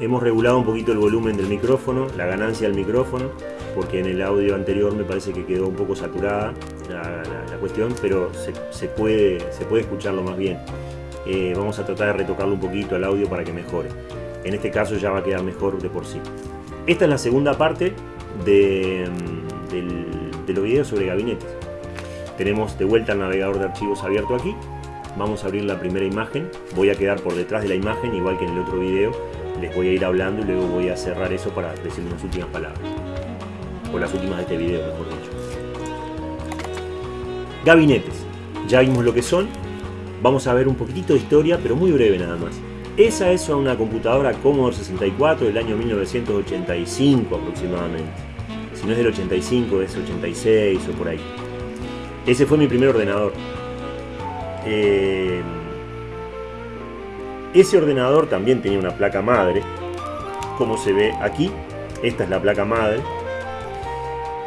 Hemos regulado un poquito el volumen del micrófono, la ganancia del micrófono, porque en el audio anterior me parece que quedó un poco saturada la, cuestión, pero se, puede, escucharlo más bien. Eh, vamos a tratar de retocarlo un poquito el audio para que mejore. En este caso ya va a quedar mejor de por sí. Esta es la segunda parte de, mm, de los videos sobre gabinetes. Tenemos de vuelta el navegador de archivos abierto aquí. Vamos a abrir la primera imagen. Voy a quedar por detrás de la imagen, igual que en el otro video. Les voy a ir hablando y luego voy a cerrar eso para decir unas últimas palabras. O las últimas de este video, mejor dicho. Gabinetes. Ya vimos lo que son. Vamos a ver un poquitito de historia, pero muy breve nada más. Esa es una computadora Commodore 64 del año 1985 aproximadamente. Si no es del 85, es 86 o por ahí. Ese fue mi primer ordenador. Eh, ese ordenador también tenía una placa madre, como se ve aquí. Esta es la placa madre.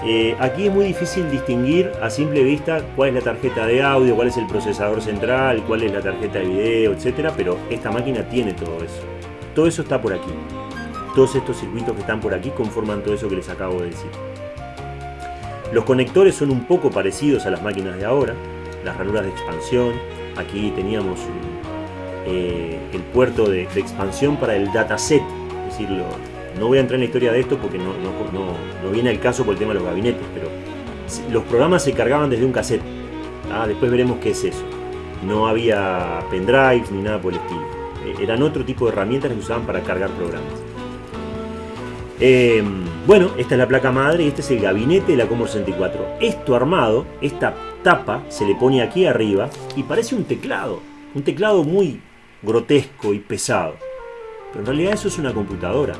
Eh, aquí es muy difícil distinguir a simple vista cuál es la tarjeta de audio, cuál es el procesador central, cuál es la tarjeta de video, etc. Pero esta máquina tiene todo eso. Todo eso está por aquí. Todos estos circuitos que están por aquí conforman todo eso que les acabo de decir. Los conectores son un poco parecidos a las máquinas de ahora, las ranuras de expansión. Aquí teníamos eh, el puerto de, expansión para el dataset, es no voy a entrar en la historia de esto porque no, no, viene al caso por el tema de los gabinetes, pero los programas se cargaban desde un cassette. ¿ah? Después veremos qué es eso. No había pendrives ni nada por el estilo. Eh, eran otro tipo de herramientas que usaban para cargar programas. Em, bueno, esta es la placa madre y este es el gabinete de la Commodore 64. Esto armado, esta tapa, se le pone aquí arriba y parece un teclado. Un teclado muy grotesco y pesado. Pero en realidad eso es una computadora.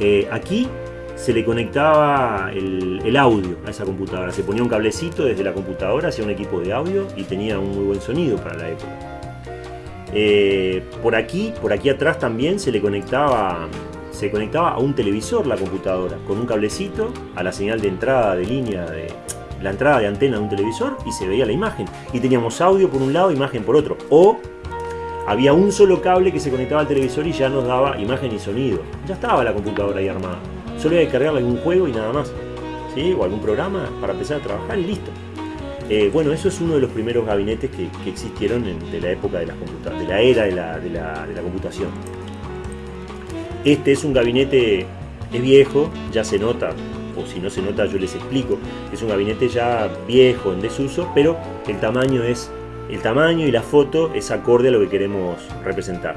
Eh, aquí se le conectaba el, audio a esa computadora. Se ponía un cablecito desde la computadora hacia un equipo de audio y tenía un muy buen sonido para la época. Eh, por aquí, por aquí atrás también se le conectaba se conectaba a un televisor la computadora con un cablecito a la señal de entrada de línea de la entrada de antena de un televisor y se veía la imagen. Y teníamos audio por un lado imagen por otro. O había un solo cable que se conectaba al televisor y ya nos daba imagen y sonido. Ya estaba la computadora ahí armada. Solo había que cargarle algún juego y nada más. ¿sí? o algún programa para empezar a trabajar y listo. Eh, bueno, eso es uno de los primeros gabinetes que, existieron de la época de, las de la era de la, de la computación. Este es un gabinete, es viejo, ya se nota, o si no se nota yo les explico, es un gabinete ya viejo, en desuso, pero el tamaño es el tamaño y la foto es acorde a lo que queremos representar.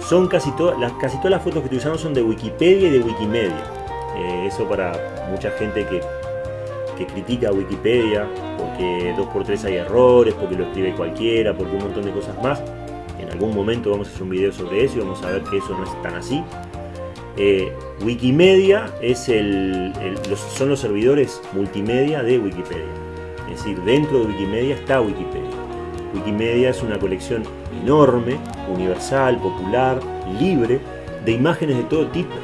Son casi todas las, casi todas las fotos que utilizamos son de Wikipedia y de Wikimedia. Eh, eso para mucha gente que, que critica Wikipedia, porque 2x3 hay errores, porque lo escribe cualquiera, porque un montón de cosas más. En algún momento vamos a hacer un video sobre eso y vamos a ver que eso no es tan así. Eh, Wikimedia es el, son los servidores multimedia de Wikipedia. Es decir, dentro de Wikimedia está Wikipedia. Wikimedia es una colección enorme, universal, popular, libre, de imágenes de todo tipo.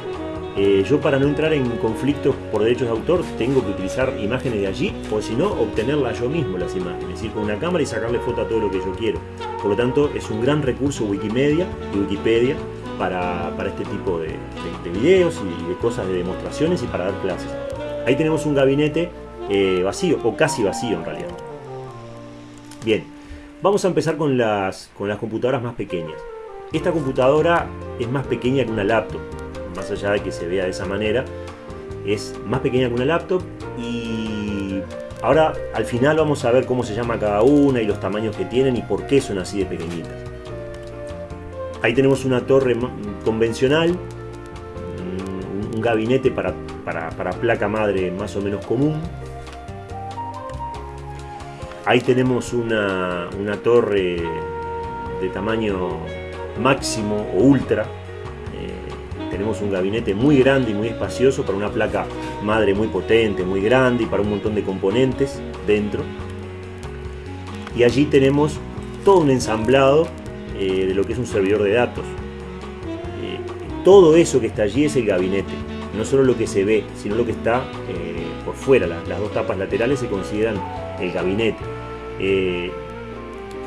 Eh, yo para no entrar en conflictos por derechos de autor tengo que utilizar imágenes de allí o si no obtenerlas yo mismo las imágenes, es decir, con una cámara y sacarle foto a todo lo que yo quiero. Por lo tanto es un gran recurso Wikimedia y Wikipedia para, este tipo de, videos y de cosas de demostraciones y para dar clases. Ahí tenemos un gabinete eh, vacío, o casi vacío en realidad. Bien, vamos a empezar con las, con las computadoras más pequeñas. Esta computadora es más pequeña que una laptop, más allá de que se vea de esa manera, es más pequeña que una laptop y ahora al final vamos a ver cómo se llama cada una y los tamaños que tienen y por qué son así de pequeñitas. Ahí tenemos una torre convencional, un gabinete para, placa madre más o menos común. Ahí tenemos una, torre de tamaño máximo o ultra. Eh, tenemos un gabinete muy grande y muy espacioso para una placa madre muy potente, muy grande y para un montón de componentes dentro. Y allí tenemos todo un ensamblado eh, de lo que es un servidor de datos. Eh, todo eso que está allí es el gabinete, no solo lo que se ve, sino lo que está eh, por fuera. Las, dos tapas laterales se consideran el gabinete.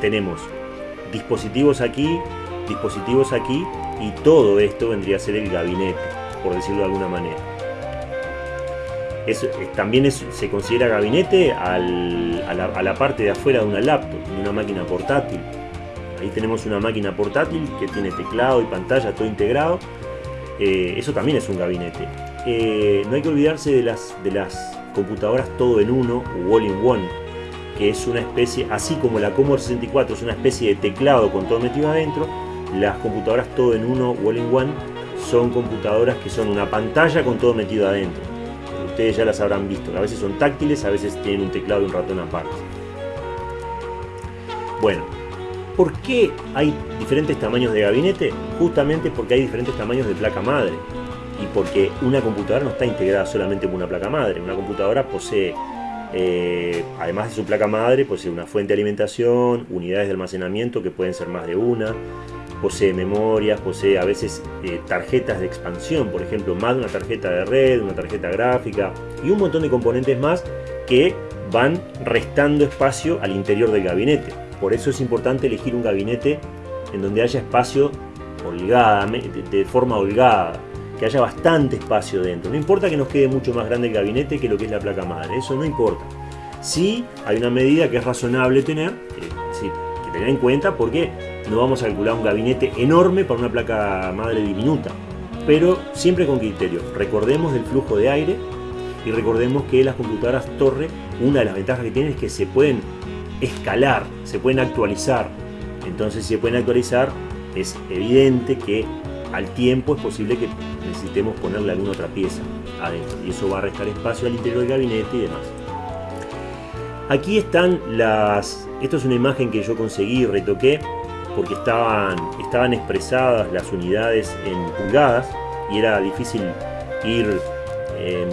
tenemos dispositivos aquí, dispositivos aquí y todo esto vendría a ser el gabinete, por decirlo de alguna manera. También se considera gabinete a, la, parte de afuera de una laptop, de una máquina portátil. Ahí tenemos una máquina portátil que tiene teclado y pantalla todo integrado. Eh, eso también es un gabinete. Eh, no hay que olvidarse de las, de las computadoras todo en uno o all in one, que es una especie, así como la Commodore 64 es una especie de teclado con todo metido adentro, las computadoras todo en uno o all in one son computadoras que son una pantalla con todo metido adentro. Ustedes ya las habrán visto, a veces son táctiles, a veces tienen un teclado y un ratón aparte. Bueno, ¿por qué hay diferentes tamaños de gabinete? Justamente porque hay diferentes tamaños de placa madre y porque una computadora no está integrada solamente con una placa madre. Una computadora posee, eh, además de su placa madre, posee una fuente de alimentación, unidades de almacenamiento que pueden ser más de una, posee memorias, posee a veces eh, tarjetas de expansión, por ejemplo, más de una tarjeta de red, una tarjeta gráfica y un montón de componentes más que van restando espacio al interior del gabinete. Por eso es importante elegir un gabinete en donde haya espacio holgada, de forma holgada, que haya bastante espacio dentro. No importa que nos quede mucho más grande el gabinete que lo que es la placa madre, eso no importa. Sí hay una medida que es razonable tener, que tener en cuenta porque no vamos a calcular un gabinete enorme para una placa madre diminuta, pero siempre con criterio. Recordemos del flujo de aire y recordemos que las computadoras torre, una de las ventajas que tienen es que se pueden escalar, se pueden actualizar. Entonces si se pueden actualizar, es evidente que al tiempo es posible que necesitemos ponerle alguna otra pieza adentro y eso va a restar espacio al interior del gabinete y demás. Aquí están las... Esto es una imagen que yo conseguí y retoqué porque estaban, estaban expresadas las unidades en pulgadas y era difícil ir em,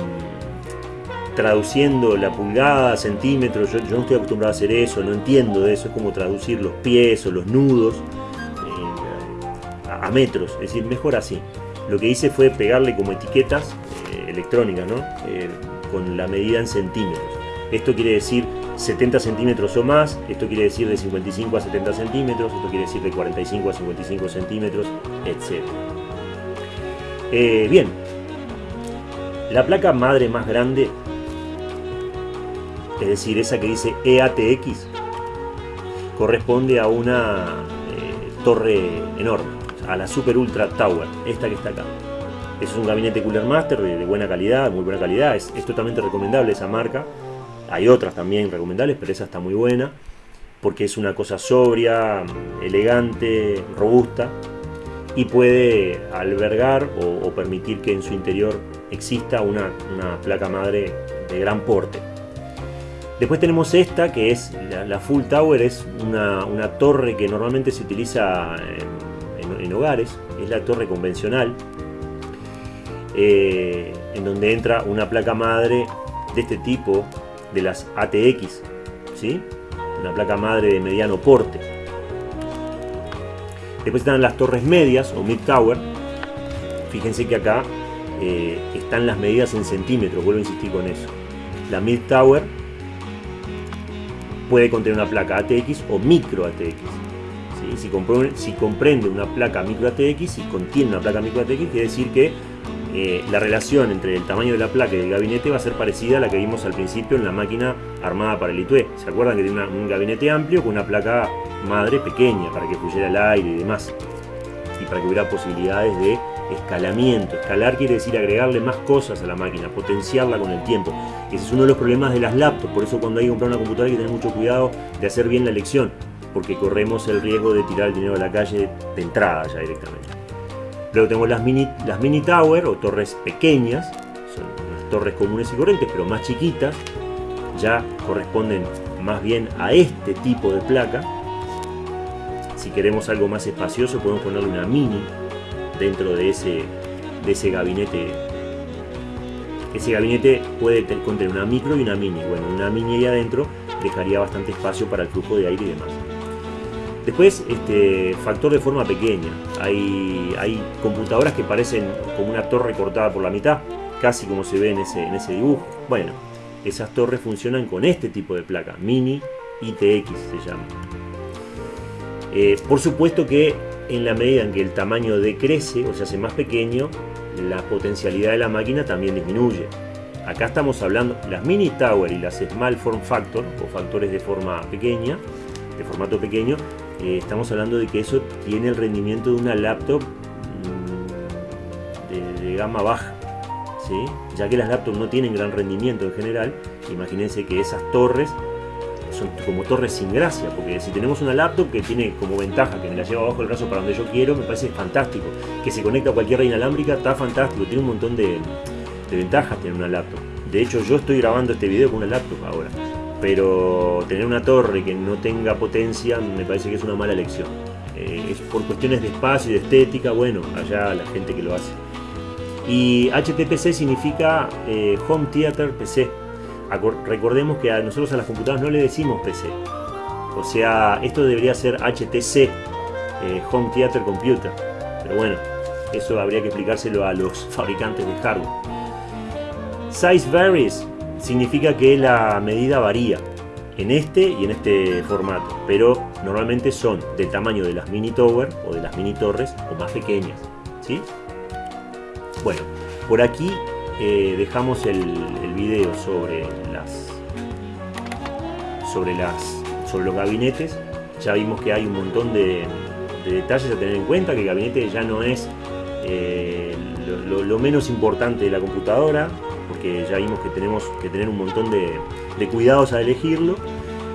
traduciendo la pulgada, centímetros, yo, yo, no estoy acostumbrado a hacer eso, no entiendo de eso, es como traducir los pies o los nudos a metros, es decir, mejor así. Lo que hice fue pegarle como etiquetas eh, electrónicas, ¿no? Eh, con la medida en centímetros. Esto quiere decir 70 centímetros o más, esto quiere decir de 55 a 70 centímetros, esto quiere decir de 45 a 55 centímetros, etc. Eh, bien, la placa madre más grande, es decir, esa que dice EATX, corresponde a una torre enorme a la Super Ultra Tower, esta que está acá. Es un gabinete Cooler Master de, buena calidad, muy buena calidad, es, totalmente recomendable esa marca. Hay otras también recomendables, pero esa está muy buena, porque es una cosa sobria, elegante, robusta, y puede albergar o, permitir que en su interior exista una, placa madre de gran porte. Después tenemos esta, que es la, Full Tower, es una, torre que normalmente se utiliza en en hogares, es la torre convencional, eh, en donde entra una placa madre de este tipo, de las ATX, ¿sí? una placa madre de mediano porte. Después están las torres medias o mid tower. Fíjense que acá eh, están las medidas en centímetros, vuelvo a insistir con eso. La mid tower puede contener una placa ATX o micro ATX. Si, comprende, una placa micro ATX y contiene una placa micro ATX, quiere decir que eh, la relación entre el tamaño de la placa y el gabinete va a ser parecida a la que vimos al principio en la máquina armada para el ITUE. ¿Se acuerdan que tiene un gabinete amplio con una placa madre pequeña para que fluyera el aire y demás? Y para que hubiera posibilidades de escalamiento. Escalar quiere decir agregarle más cosas a la máquina, potenciarla con el tiempo. Ese es uno de los problemas de las laptops, por eso cuando hay que comprar una computadora hay que tener mucho cuidado de hacer bien la elección porque corremos el riesgo de tirar el dinero a la calle de entrada ya directamente. Luego tenemos las mini, las mini tower o torres pequeñas, son unas torres comunes y corrientes, pero más chiquitas, ya corresponden más bien a este tipo de placa. Si queremos algo más espacioso podemos ponerle una mini dentro de ese, de ese gabinete. Ese gabinete puede contener una micro y una mini. Bueno, una mini ahí adentro dejaría bastante espacio para el flujo de aire y demás. Después, este, factor de forma pequeña. Hay, hay computadoras que parecen como una torre cortada por la mitad, casi como se ve en ese, en ese dibujo. Bueno, esas torres funcionan con este tipo de placa, Mini ITX se llama. Eh, por supuesto que en la medida en que el tamaño decrece o se hace más pequeño, la potencialidad de la máquina también disminuye. Acá estamos hablando, las mini tower y las small form factor o factores de forma pequeña, de formato pequeño, eh, estamos hablando de que eso tiene el rendimiento de una laptop mm, de, gama baja. ¿sí? Ya que las laptops no tienen gran rendimiento en general, imagínense que esas torres son como torres sin gracia, porque si tenemos una laptop que tiene como ventaja que me la llevo abajo del brazo para donde yo quiero, me parece fantástico. Que se conecta a cualquier red inalámbrica, está fantástico, tiene un montón de, ventajas tener una laptop. De hecho, yo estoy grabando este video con una laptop ahora. Pero tener una torre que no tenga potencia me parece que es una mala elección. Eh, es por cuestiones de espacio y de estética, bueno, allá la gente que lo hace. Y HTPC significa eh, Home Theater PC. Recordemos que a nosotros a las computadoras no le decimos PC. O sea, esto debería ser HTC, eh, Home Theater Computer. Pero bueno, eso habría que explicárselo a los fabricantes de hardware. Size varies significa que la medida varía en este y en este formato, pero normalmente son del tamaño de las mini tower o de las mini torres o más pequeñas. ¿sí? Bueno, por aquí eh, dejamos el, video sobre las sobre las sobre los gabinetes. Ya vimos que hay un montón de, detalles a tener en cuenta, que el gabinete ya no es eh, lo menos importante de la computadora, porque ya vimos que tenemos que tener un montón de, cuidados a elegirlo.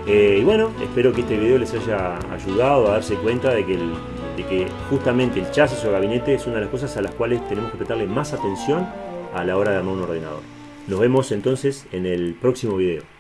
Eh, y bueno, espero que este video les haya ayudado a darse cuenta de que, de que justamente el chasis o gabinete es una de las cosas a las cuales tenemos que prestarle más atención a la hora de armar un ordenador. Nos vemos entonces en el próximo video.